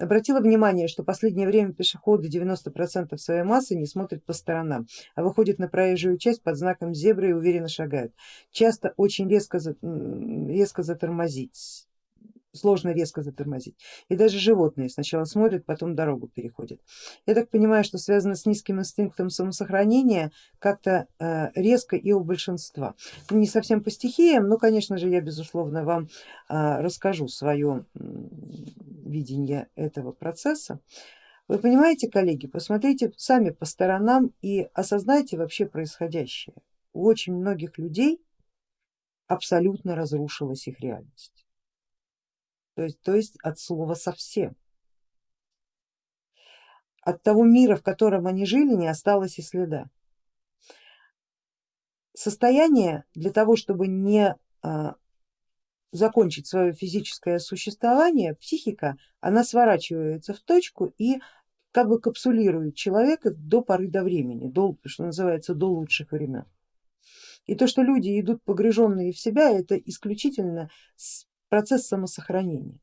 Обратила внимание, что последнее время пешеходы 90% своей массы не смотрят по сторонам, а выходят на проезжую часть под знаком зебры и уверенно шагают. Часто очень резко, резко затормозить сложно резко затормозить. И даже животные сначала смотрят, потом дорогу переходят. Я так понимаю, что связано с низким инстинктом самосохранения как-то э, резко и у большинства. Не совсем по стихиям, но конечно же я безусловно вам э, расскажу свое видение этого процесса. Вы понимаете, коллеги, посмотрите сами по сторонам и осознайте вообще происходящее. У очень многих людей абсолютно разрушилась их реальность то есть, то есть от слова совсем. От того мира, в котором они жили, не осталось и следа. Состояние для того, чтобы не а, закончить свое физическое существование, психика, она сворачивается в точку и как бы капсулирует человека до поры до времени, до, что называется, до лучших времен. И то, что люди идут погруженные в себя, это исключительно процесс самосохранения.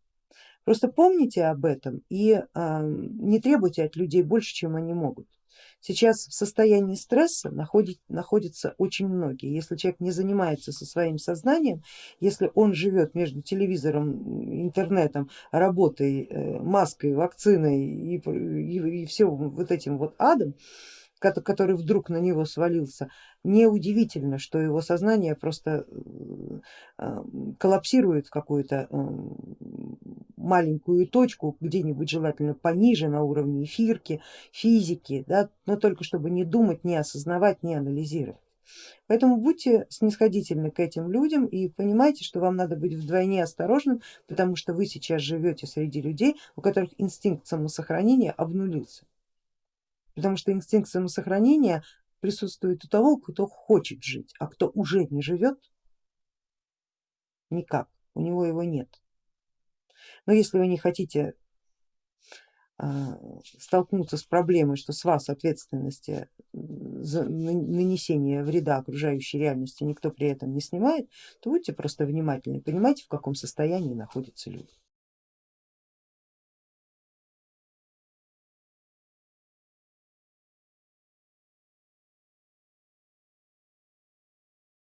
Просто помните об этом и э, не требуйте от людей больше, чем они могут. Сейчас в состоянии стресса находит, находятся очень многие. Если человек не занимается со своим сознанием, если он живет между телевизором, интернетом, работой, э, маской, вакциной и, и, и все вот этим вот адом, который вдруг на него свалился, неудивительно, что его сознание просто э, коллапсирует в какую-то маленькую точку, где-нибудь желательно пониже на уровне эфирки, физики, да, но только чтобы не думать, не осознавать, не анализировать. Поэтому будьте снисходительны к этим людям и понимайте, что вам надо быть вдвойне осторожным, потому что вы сейчас живете среди людей, у которых инстинкт самосохранения обнулился потому что инстинкт самосохранения присутствует у того, кто хочет жить, а кто уже не живет, никак, у него его нет. Но если вы не хотите а, столкнуться с проблемой, что с вас ответственности за нанесение вреда окружающей реальности никто при этом не снимает, то будьте просто внимательны, понимаете в каком состоянии находятся люди.